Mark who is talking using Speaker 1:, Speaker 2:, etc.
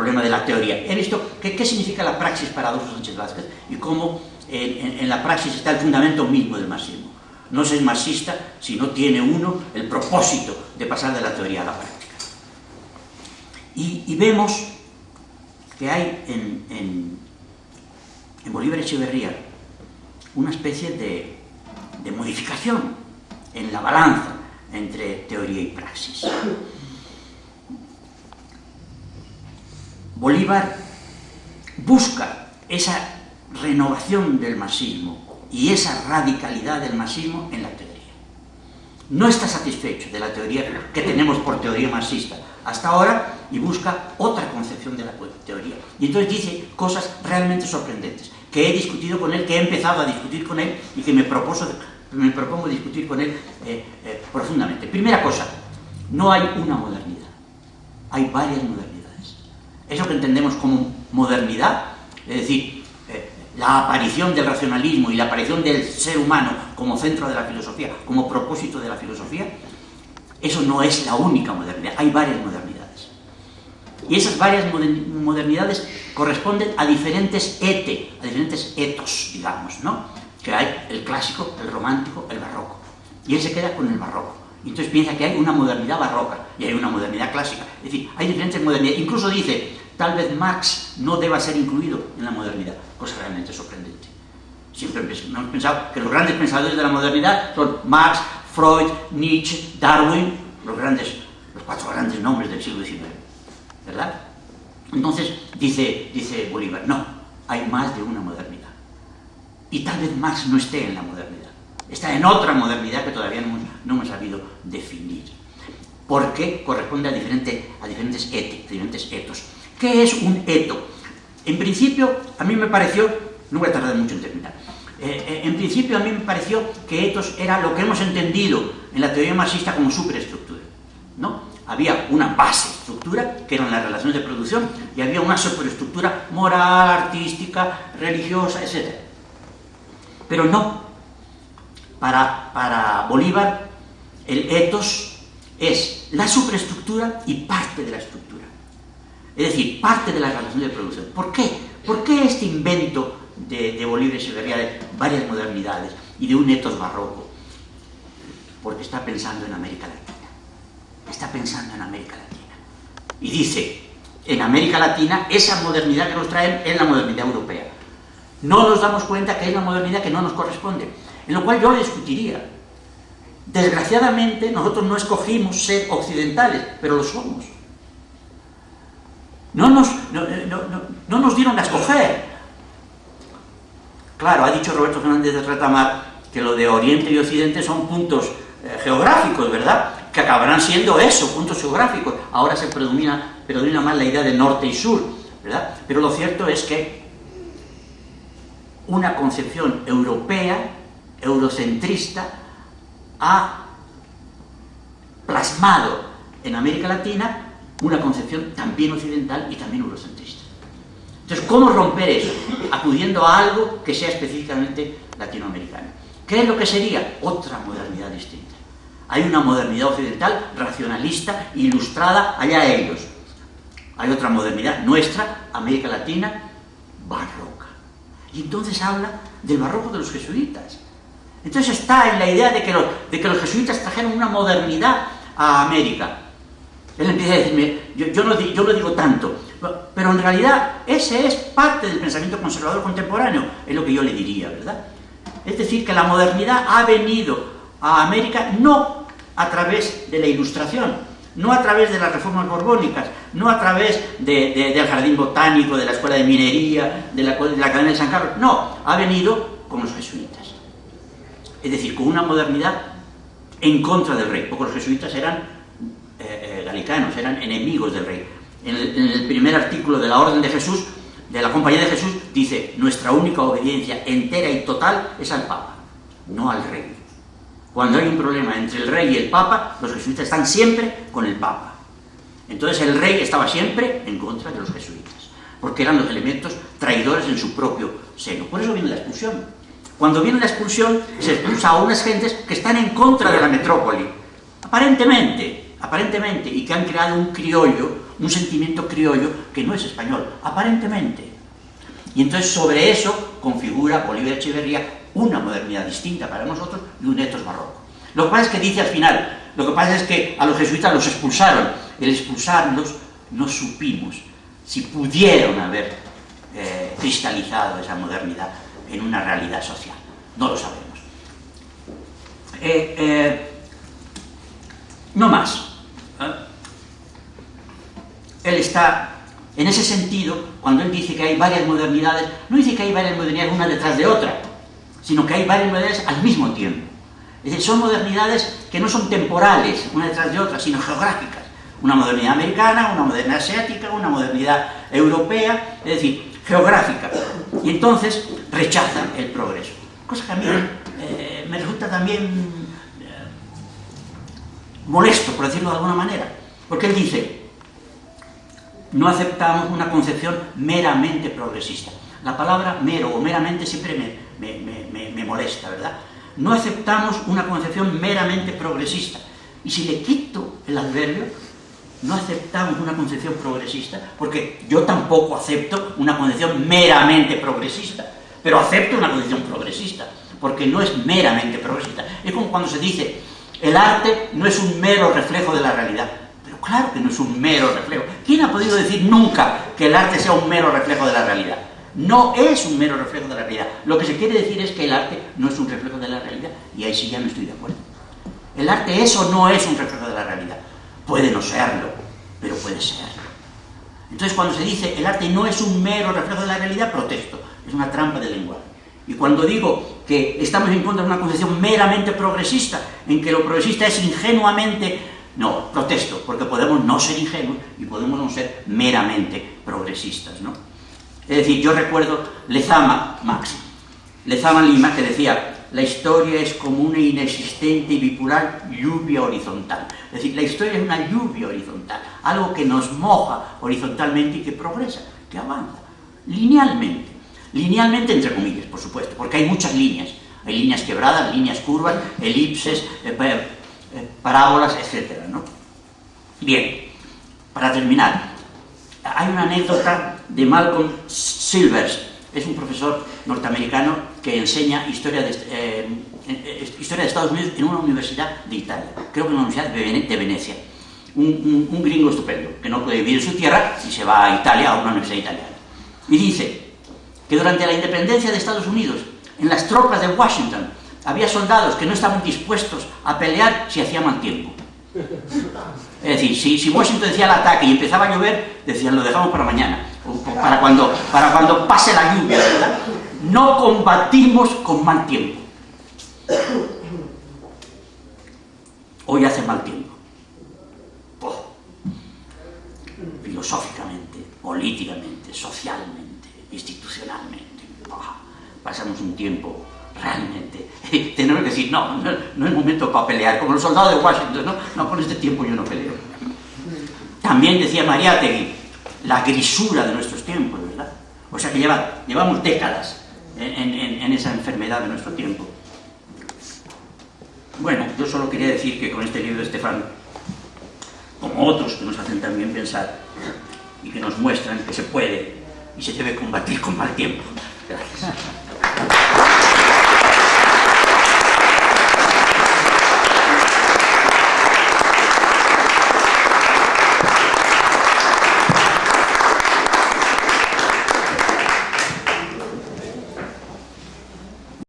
Speaker 1: problema de la teoría. He visto qué, significa la praxis para Adolfo Sánchez Vázquez y cómo en, la praxis está el fundamento mismo del marxismo. No se es marxista si no tiene uno el propósito de pasar de la teoría a la práctica. Y, vemos que hay en, en, en Bolívar Echeverría una especie de, de modificación en la balanza entre teoría y praxis. Bolívar busca esa renovación del marxismo y esa radicalidad del marxismo en la teoría. No está satisfecho de la teoría que tenemos por teoría marxista hasta ahora y busca otra concepción de la teoría. Y entonces dice cosas realmente sorprendentes, que he discutido con él, que he empezado a discutir con él y que me, me propongo discutir con él eh, eh, profundamente. Primera cosa, no hay una modernidad, hay varias modernidades. Eso que entendemos como modernidad, es decir, eh, la aparición del racionalismo y la aparición del ser humano como centro de la filosofía, como propósito de la filosofía, eso no es la única modernidad, hay varias modernidades. Y esas varias modernidades corresponden a diferentes ete, a diferentes etos, digamos, ¿no? Que hay el clásico, el romántico, el barroco. Y él se queda con el barroco. Y entonces piensa que hay una modernidad barroca y hay una modernidad clásica. Es decir, hay diferentes modernidades. Incluso dice, tal vez Marx no deba ser incluido en la modernidad. Cosa realmente sorprendente. Siempre hemos pensado que los grandes pensadores de la modernidad son Marx, Freud, Nietzsche, Darwin, los los cuatro grandes nombres del siglo XIX, ¿verdad? Entonces dice, dice Bolívar, no, hay más de una modernidad. Y tal vez Marx no esté en la modernidad, está en otra modernidad que todavía no, hemos sabido definir. Porque corresponde a, diferente, a diferentes, diferentes etos. ¿Qué es un eto? En principio, a mí me pareció, no voy a tardar mucho en terminar, eh, eh, en principio a mí me pareció que etos era lo que hemos entendido en la teoría marxista como superestructura. ¿no? Había una base estructura, que eran las relaciones de producción, y había una superestructura moral, artística, religiosa, etc. Pero no. Para, para Bolívar, el etos es la superestructura y parte de la estructura. Es decir, parte de la relación de producción. ¿Por qué? ¿Por qué este invento de, de Bolívar y Severía de varias modernidades y de un etos barroco, porque está pensando en América Latina. Está pensando en América Latina. Y dice, en América Latina, esa modernidad que nos traen es la modernidad europea. No nos damos cuenta que es la modernidad que no nos corresponde, en lo cual yo le discutiría. Desgraciadamente, nosotros no escogimos ser occidentales, pero lo somos. No nos, no, no nos dieron a escoger, Claro, ha dicho Roberto Fernández de Retamar que lo de Oriente y Occidente son puntos eh, geográficos, ¿verdad? Que acabarán siendo eso, puntos geográficos. Ahora se predomina, predomina más la idea de norte y sur, ¿verdad? Pero lo cierto es que una concepción europea, eurocentrista, ha plasmado en América Latina una concepción también occidental y también eurocentrista. Entonces, ¿cómo romper eso? Acudiendo a algo que sea específicamente latinoamericano. ¿Qué es lo que sería? Otra modernidad distinta. Hay una modernidad occidental, racionalista, ilustrada, allá ellos. Hay otra modernidad nuestra, América Latina, barroca. Y entonces habla del barroco de los jesuitas. Entonces está en la idea de que, los, jesuitas trajeron una modernidad a América. Él empieza a decirme, yo, no, yo no digo tanto, pero en realidad ese es parte del pensamiento conservador contemporáneo, es lo que yo le diría, ¿verdad? Es decir, que la modernidad ha venido a América no a través de la ilustración, no a través de las reformas borbónicas, no a través del jardín botánico, de la escuela de minería, de la, de la Academia de San Carlos, no, ha venido con los jesuitas. Es decir, con una modernidad en contra del rey, porque los jesuitas eran eh, eh, galicanos, eran enemigos del rey en el, primer artículo de la Orden de Jesús, de la Compañía de Jesús, dice, nuestra única obediencia entera y total es al Papa, no al Rey. Cuando hay un problema entre el Rey y el Papa, los jesuitas están siempre con el Papa. Entonces el Rey estaba siempre en contra de los jesuitas, porque eran los elementos traidores en su propio seno. Por eso viene la expulsión. Cuando viene la expulsión, se expulsa a unas gentes que están en contra de la metrópoli, aparentemente, aparentemente, y que han creado un criollo un sentimiento criollo que no es español, aparentemente. Y entonces sobre eso configura Bolívar Echeverría una modernidad distinta para nosotros y un etos barroco. Lo que pasa es que dice al final, lo que pasa es que a los jesuitas los expulsaron. El expulsarlos no supimos si pudieron haber eh, cristalizado esa modernidad en una realidad social. No lo sabemos. Eh, eh, no más. Él está, en ese sentido, cuando él dice que hay varias modernidades, no dice que hay varias modernidades una detrás de otra, sino que hay varias modernidades al mismo tiempo. Es decir, son modernidades que no son temporales, una detrás de otra, sino geográficas. Una modernidad americana, una modernidad asiática, una modernidad europea, es decir, geográfica. Y entonces rechazan el progreso. Cosa que a mí eh, me resulta también eh, molesto, por decirlo de alguna manera. Porque él dice, no aceptamos una concepción meramente progresista. La palabra mero o meramente siempre me, me, me molesta, ¿verdad? no aceptamos una concepción meramente progresista. Y si le quito el adverbio, no aceptamos una concepción progresista, porque yo tampoco acepto una concepción meramente progresista, pero acepto una concepción progresista, porque no es meramente progresista. Es como cuando se dice, el arte no es un mero reflejo de la realidad. Pero claro que no es un mero reflejo. ¿Quién ha podido decir nunca que el arte sea un mero reflejo de la realidad? no es un mero reflejo de la realidad. Lo que se quiere decir es que el arte no es un reflejo de la realidad, y ahí sí ya no estoy de acuerdo. El arte eso no es un reflejo de la realidad. Puede no serlo, pero puede serlo. Entonces cuando se dice el arte no es un mero reflejo de la realidad, protesto. Es una trampa de lenguaje. Y cuando digo que estamos en contra de una concepción meramente progresista, en que lo progresista es ingenuamente... No, protesto, porque podemos no ser ingenuos y podemos no ser meramente progresistas, ¿no? Es decir, yo recuerdo Lezama, Máximo, Lezama Lima, que decía, la historia es como una inexistente y bipolar lluvia horizontal. Es decir, la historia es una lluvia horizontal, algo que nos moja horizontalmente y que progresa, que avanza, linealmente. Linealmente, entre comillas, por supuesto, porque hay muchas líneas. Hay líneas quebradas, líneas curvas, elipses, eh, eh, parábolas, etc. ¿no? Bien, para terminar, hay una anécdota de Malcolm Silvers, es un profesor norteamericano que enseña historia de, eh, eh, historia de Estados Unidos en una universidad de Italia, creo que en una universidad de, Venecia. Un, gringo estupendo, que no puede vivir en su tierra y se va a Italia, a una universidad italiana. Y dice que durante la independencia de Estados Unidos, en las tropas de Washington, había soldados que no estaban dispuestos a pelear si hacía mal tiempo. Es decir, si, Washington decía el ataque y empezaba a llover, decían, lo dejamos para mañana, para cuando, para cuando pase la lluvia. No combatimos con mal tiempo. Hoy hace mal tiempo. filosóficamente, políticamente, socialmente, institucionalmente. pasamos un tiempo realmente, tenemos que decir, no, no, es momento para pelear, como los soldados de Washington, no, no, con este tiempo yo no peleo. También decía Mariátegui, la grisura de nuestros tiempos, ¿verdad? O sea que lleva, llevamos décadas en, en esa enfermedad de nuestro tiempo. Bueno, yo solo quería decir que con este libro de Estefan, como otros que nos hacen también pensar y que nos muestran que se puede y se debe combatir con mal tiempo. Gracias.